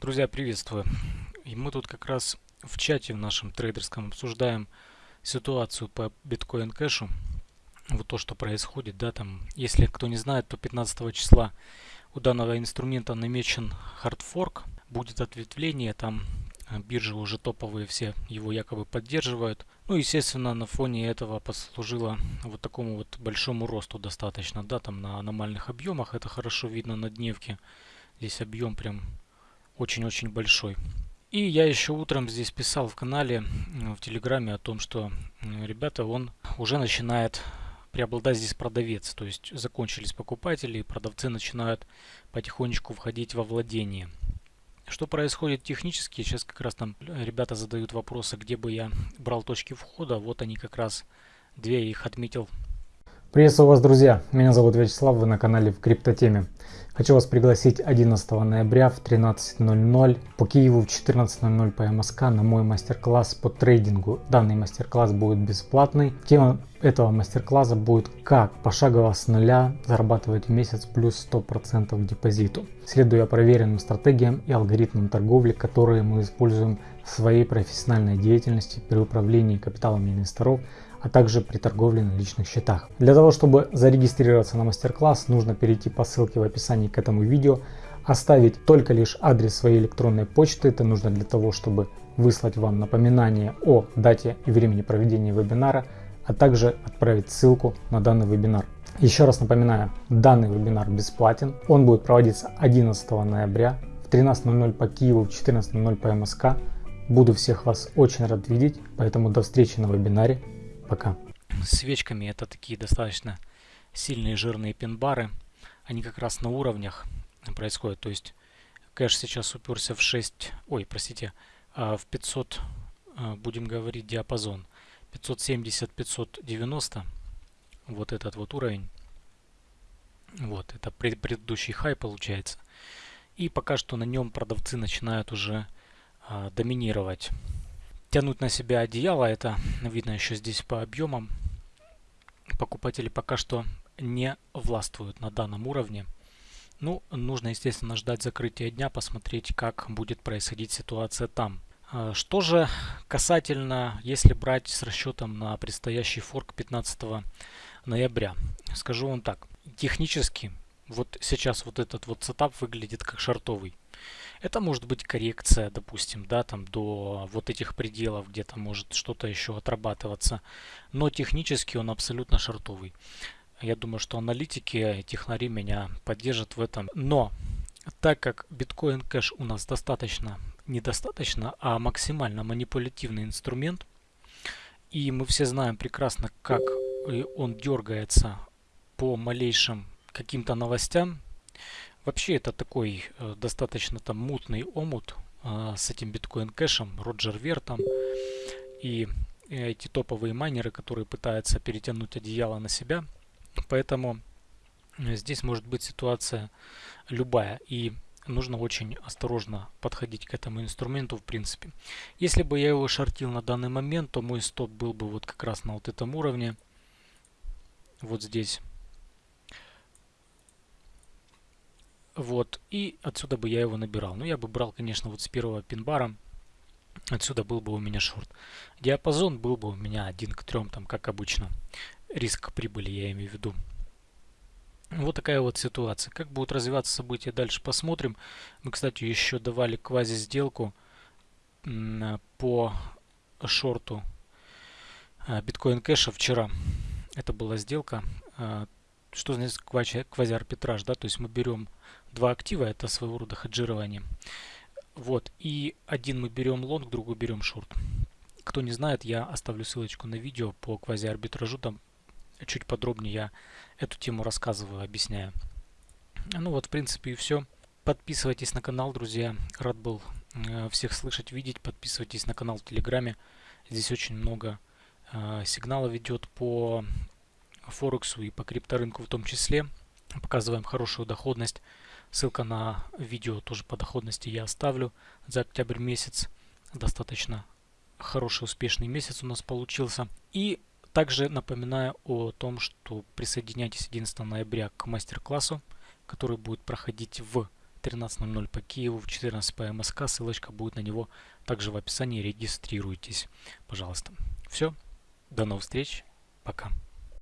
Друзья, приветствую. И мы тут как раз в чате в нашем трейдерском обсуждаем ситуацию по биткоин кэшу. Вот то, что происходит, да, там, если кто не знает, то 15 числа у данного инструмента намечен хардфорк, будет ответвление, там э, биржи уже топовые все его якобы поддерживают. Ну, естественно, на фоне этого послужило вот такому вот большому росту достаточно, да, там на аномальных объемах, это хорошо видно на дневке. Здесь объем прям очень-очень большой. И я еще утром здесь писал в канале, в Телеграме о том, что, ребята, он уже начинает преобладать здесь продавец. То есть закончились покупатели, и продавцы начинают потихонечку входить во владение. Что происходит технически? Сейчас как раз там ребята задают вопросы, где бы я брал точки входа. Вот они как раз, две их отметил. Приветствую вас, друзья! Меня зовут Вячеслав, вы на канале в Криптотеме. Хочу вас пригласить 11 ноября в 13.00 по Киеву в 14.00 по МСК на мой мастер-класс по трейдингу. Данный мастер-класс будет бесплатный. Тема этого мастер-класса будет как пошагово с нуля зарабатывать в месяц плюс 100% к депозиту, следуя проверенным стратегиям и алгоритмам торговли, которые мы используем в своей профессиональной деятельности при управлении капиталами инвесторов, а также при торговле на личных счетах. Для того, чтобы зарегистрироваться на мастер-класс, нужно перейти по ссылке в описании к этому видео, оставить только лишь адрес своей электронной почты. Это нужно для того, чтобы выслать вам напоминание о дате и времени проведения вебинара, а также отправить ссылку на данный вебинар. Еще раз напоминаю, данный вебинар бесплатен. Он будет проводиться 11 ноября в 13.00 по Киеву, в 14.00 по МСК. Буду всех вас очень рад видеть, поэтому до встречи на вебинаре. Пока. Свечками это такие достаточно сильные жирные пин-бары. Они как раз на уровнях происходят. То есть кэш сейчас уперся в 6, ой, простите, а, в 500, а, будем говорить, диапазон. 570-590, вот этот вот уровень. Вот, это предыдущий хай получается. И пока что на нем продавцы начинают уже а, доминировать тянуть на себя одеяло. Это видно еще здесь по объемам. Покупатели пока что не властвуют на данном уровне. Ну, нужно, естественно, ждать закрытия дня, посмотреть, как будет происходить ситуация там. А, что же касательно, если брать с расчетом на предстоящий форк 15 ноября. Скажу вам так, технически вот сейчас вот этот вот сетап выглядит как шортовый. Это может быть коррекция, допустим, да, там до вот этих пределов, где-то может что-то еще отрабатываться. Но технически он абсолютно шортовый. Я думаю, что аналитики, технари меня поддержат в этом. Но так как Bitcoin Cash у нас достаточно, недостаточно, а максимально манипулятивный инструмент, и мы все знаем прекрасно, как он дергается по малейшим каким-то новостям, Вообще это такой э, достаточно там мутный омут э, с этим биткоин кэшем, Роджер Вертом и эти топовые майнеры, которые пытаются перетянуть одеяло на себя. Поэтому э, здесь может быть ситуация любая и нужно очень осторожно подходить к этому инструменту в принципе. Если бы я его шортил на данный момент, то мой стоп был бы вот как раз на вот этом уровне. Вот здесь. Вот, и отсюда бы я его набирал. Ну, я бы брал, конечно, вот с первого пин-бара. Отсюда был бы у меня шорт. Диапазон был бы у меня один к трем, там, как обычно. Риск прибыли я имею в виду. Вот такая вот ситуация. Как будут развиваться события, дальше посмотрим. Мы, кстати, еще давали квази-сделку по шорту а, биткоин кэша вчера. Это была сделка. Что значит квази-арбитраж? Да? То есть мы берем два актива, это своего рода хеджирование. Вот, и один мы берем лонг, другой берем шорт. Кто не знает, я оставлю ссылочку на видео по квази-арбитражу, там чуть подробнее я эту тему рассказываю, объясняю. Ну вот, в принципе, и все. Подписывайтесь на канал, друзья. Рад был э, всех слышать, видеть. Подписывайтесь на канал в Телеграме. Здесь очень много э, сигналов идет Форексу и по крипторынку в том числе. Показываем хорошую доходность. Ссылка на видео тоже по доходности я оставлю за октябрь месяц. Достаточно хороший успешный месяц у нас получился. И также напоминаю о том, что присоединяйтесь 11 ноября к мастер-классу, который будет проходить в 13.00 по Киеву, в 14 по МСК. Ссылочка будет на него также в описании. Регистрируйтесь, пожалуйста. Все, до новых встреч, пока.